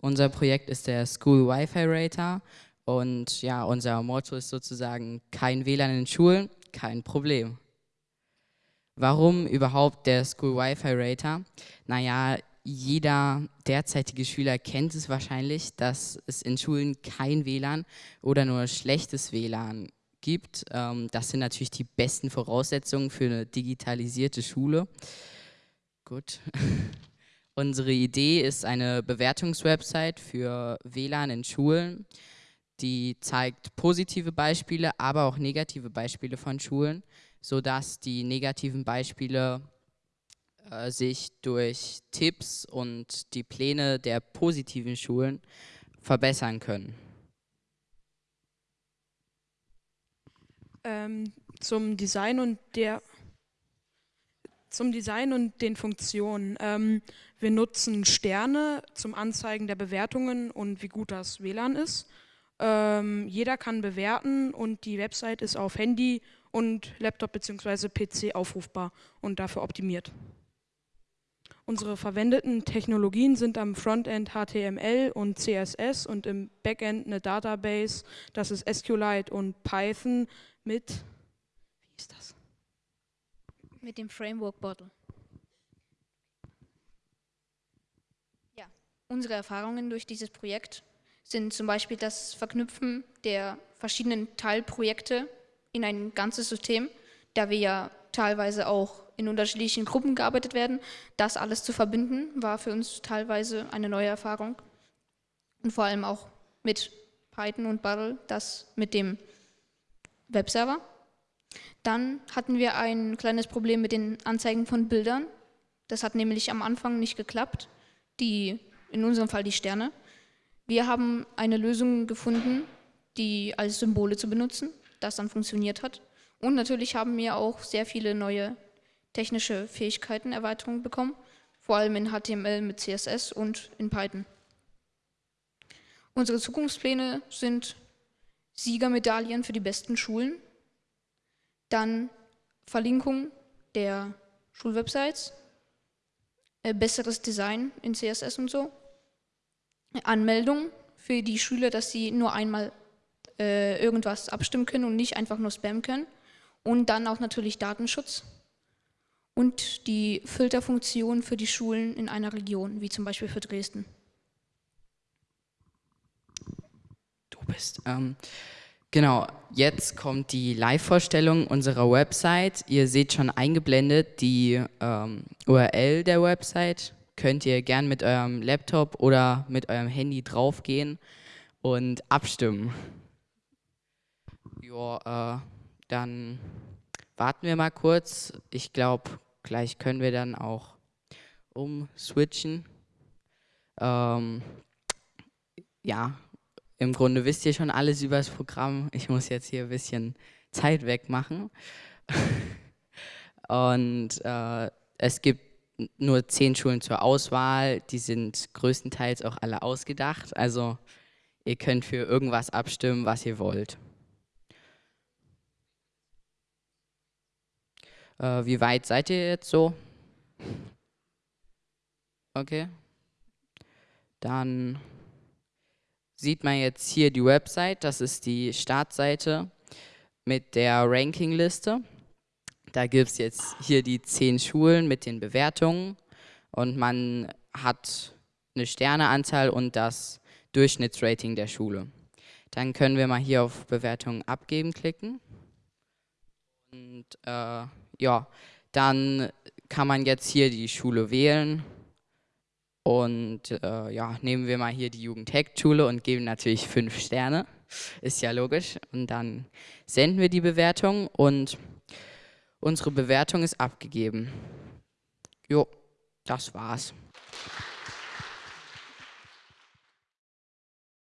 Unser Projekt ist der School Wi-Fi Rater und ja, unser Motto ist sozusagen kein WLAN in Schulen, kein Problem. Warum überhaupt der School Wi-Fi Rater? Naja, jeder derzeitige Schüler kennt es wahrscheinlich, dass es in Schulen kein WLAN oder nur schlechtes WLAN gibt. Ähm, das sind natürlich die besten Voraussetzungen für eine digitalisierte Schule. Gut. Unsere Idee ist eine Bewertungswebsite für WLAN in Schulen. Die zeigt positive Beispiele, aber auch negative Beispiele von Schulen, sodass die negativen Beispiele äh, sich durch Tipps und die Pläne der positiven Schulen verbessern können. Ähm, zum Design und der zum Design und den Funktionen. Ähm, wir nutzen Sterne zum Anzeigen der Bewertungen und wie gut das WLAN ist. Ähm, jeder kann bewerten und die Website ist auf Handy und Laptop bzw. PC aufrufbar und dafür optimiert. Unsere verwendeten Technologien sind am Frontend HTML und CSS und im Backend eine Database, das ist SQLite und Python mit, wie ist das? Mit dem Framework Bottle. Ja, unsere Erfahrungen durch dieses Projekt sind zum Beispiel das Verknüpfen der verschiedenen Teilprojekte in ein ganzes System, da wir ja teilweise auch in unterschiedlichen Gruppen gearbeitet werden. Das alles zu verbinden, war für uns teilweise eine neue Erfahrung. Und vor allem auch mit Python und Bottle, das mit dem Webserver. Dann hatten wir ein kleines Problem mit den Anzeigen von Bildern. Das hat nämlich am Anfang nicht geklappt, die, in unserem Fall die Sterne. Wir haben eine Lösung gefunden, die als Symbole zu benutzen, das dann funktioniert hat. Und natürlich haben wir auch sehr viele neue technische Fähigkeiten, Erweiterungen bekommen, vor allem in HTML mit CSS und in Python. Unsere Zukunftspläne sind Siegermedaillen für die besten Schulen, dann Verlinkung der Schulwebsites, äh, besseres Design in CSS und so, Anmeldung für die Schüler, dass sie nur einmal äh, irgendwas abstimmen können und nicht einfach nur spammen können und dann auch natürlich Datenschutz und die Filterfunktion für die Schulen in einer Region, wie zum Beispiel für Dresden. Du bist. Ähm, Genau, jetzt kommt die Live-Vorstellung unserer Website. Ihr seht schon eingeblendet die ähm, URL der Website. Könnt ihr gern mit eurem Laptop oder mit eurem Handy draufgehen und abstimmen. Ja, äh, dann warten wir mal kurz. Ich glaube, gleich können wir dann auch umswitchen. Ähm, ja, im Grunde wisst ihr schon alles über das Programm. Ich muss jetzt hier ein bisschen Zeit wegmachen. Und äh, es gibt nur zehn Schulen zur Auswahl. Die sind größtenteils auch alle ausgedacht. Also ihr könnt für irgendwas abstimmen, was ihr wollt. Äh, wie weit seid ihr jetzt so? Okay. Dann sieht man jetzt hier die Website, das ist die Startseite mit der Rankingliste. Da gibt es jetzt hier die zehn Schulen mit den Bewertungen und man hat eine Sterneanzahl und das Durchschnittsrating der Schule. Dann können wir mal hier auf Bewertungen abgeben klicken. Und äh, ja, dann kann man jetzt hier die Schule wählen und äh, ja, nehmen wir mal hier die Jugendhack-Schule und geben natürlich fünf Sterne. Ist ja logisch. Und dann senden wir die Bewertung und unsere Bewertung ist abgegeben. Jo, das war's.